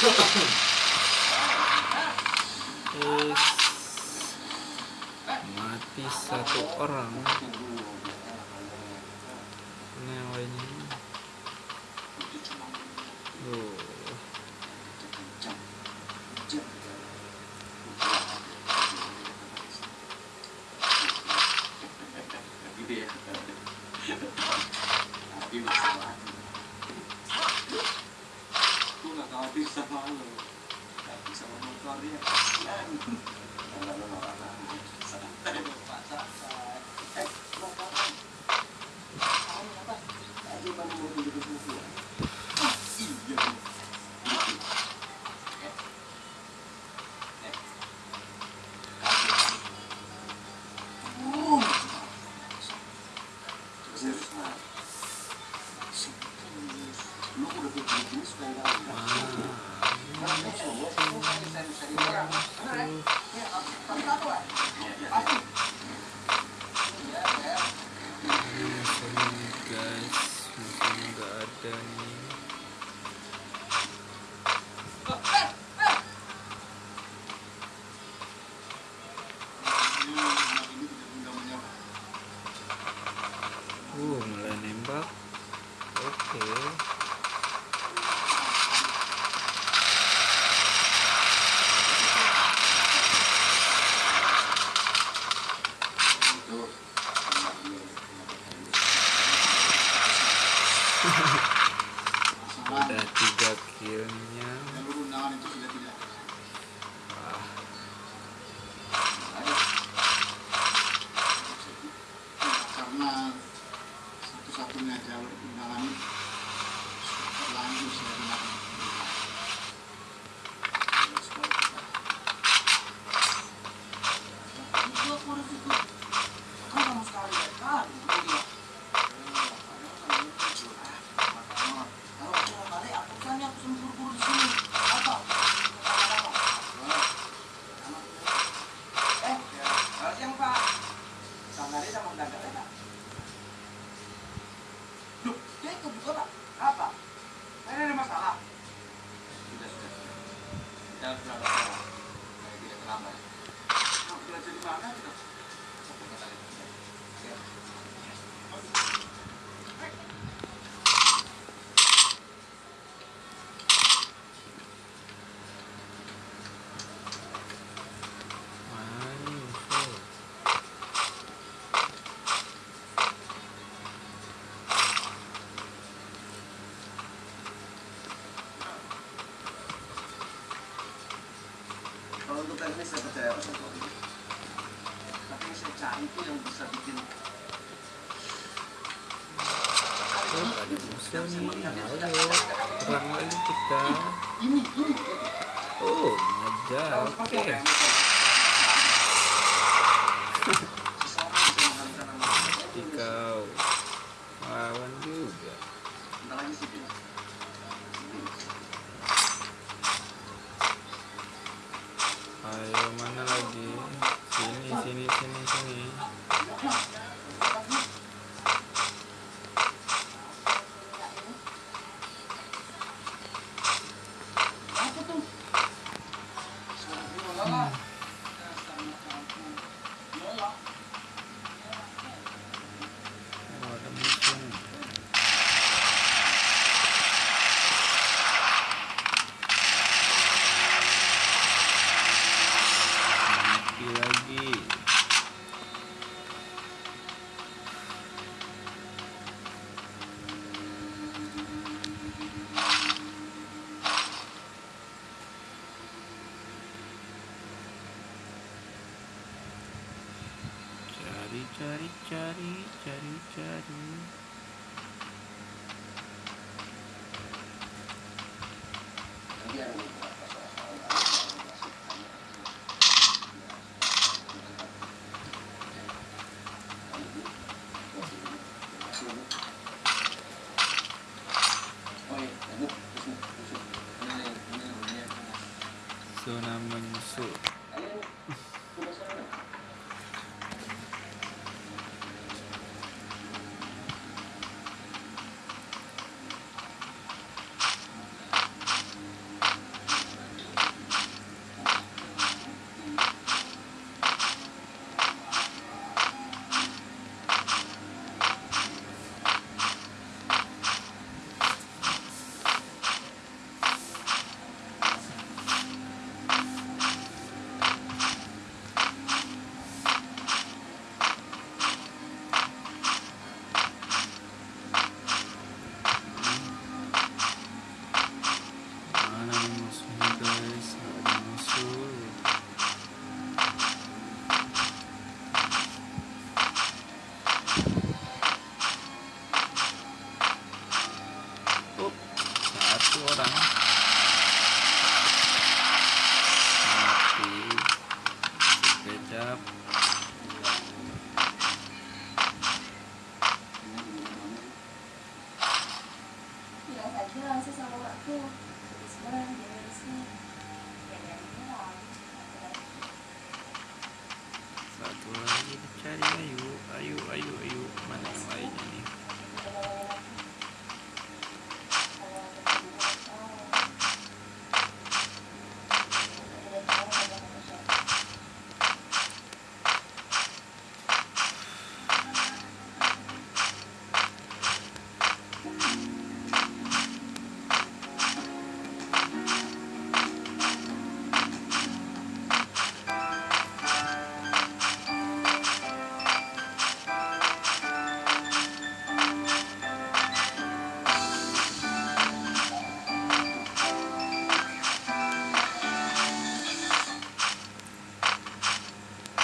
Mati satu orang. Yeah. Ayo, kurang lagi kita. Oh, ada. Oke. Okay. Tikau. Lawan juga. 来了 Cari, cari, cari, cari. up.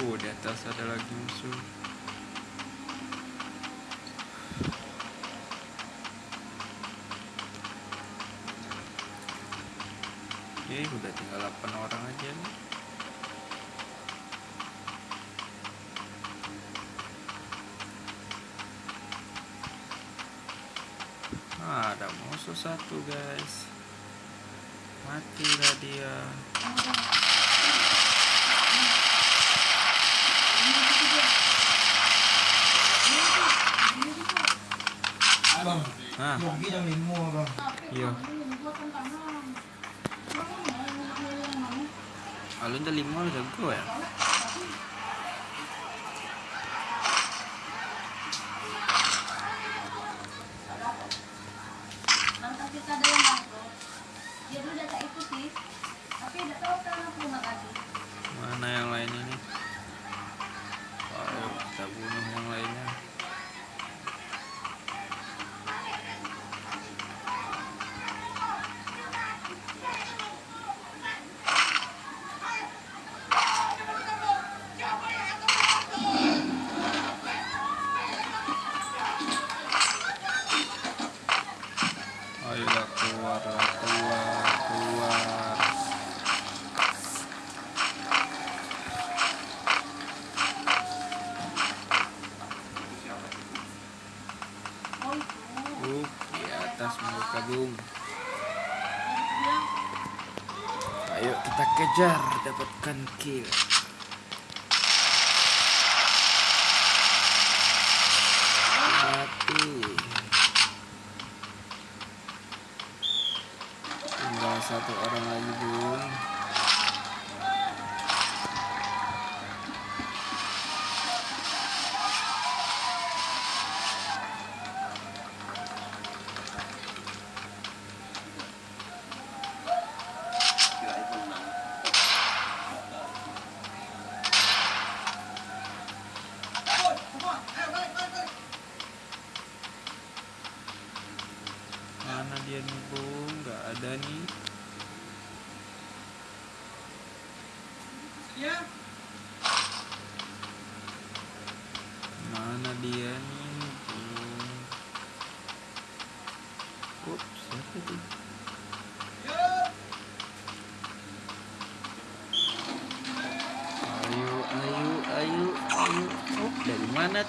Oh, di atas ada lagi musuh. Oke, udah tinggal 8 orang aja nih. Ah, ada musuh satu, guys. Matilah dia. Jam lima bang. iya. Alun dah lima udah jago ya? Mereka bung. Ayo kita kejar, dapatkan kill. Mati. Tinggal satu orang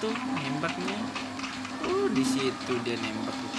tuh nembaknya oh di situ dia nembak.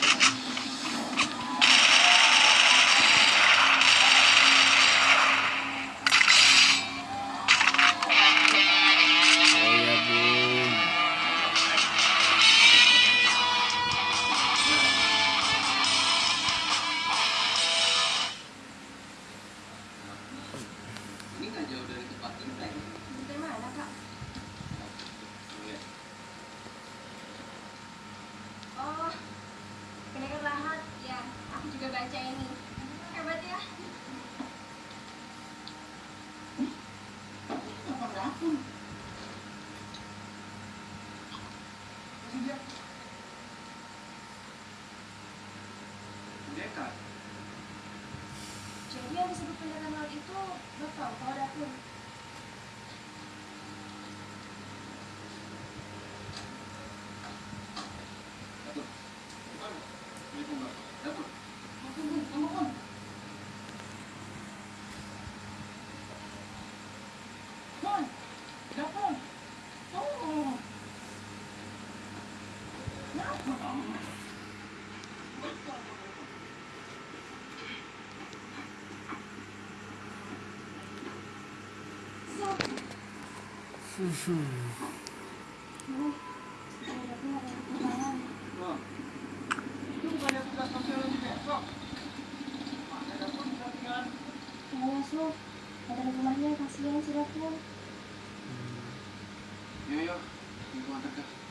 susu Iya, Su. Ada rumahnya, kasihan si New You want to go?